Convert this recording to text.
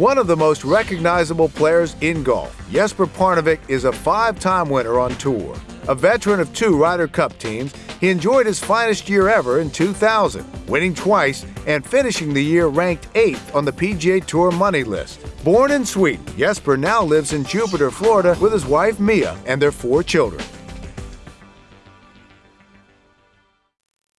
One of the most recognizable players in golf, Jesper Parnevik is a five-time winner on tour. A veteran of two Ryder Cup teams, he enjoyed his finest year ever in 2000, winning twice and finishing the year ranked 8th on the PGA Tour money list. Born in Sweden, Jesper now lives in Jupiter, Florida with his wife Mia and their four children.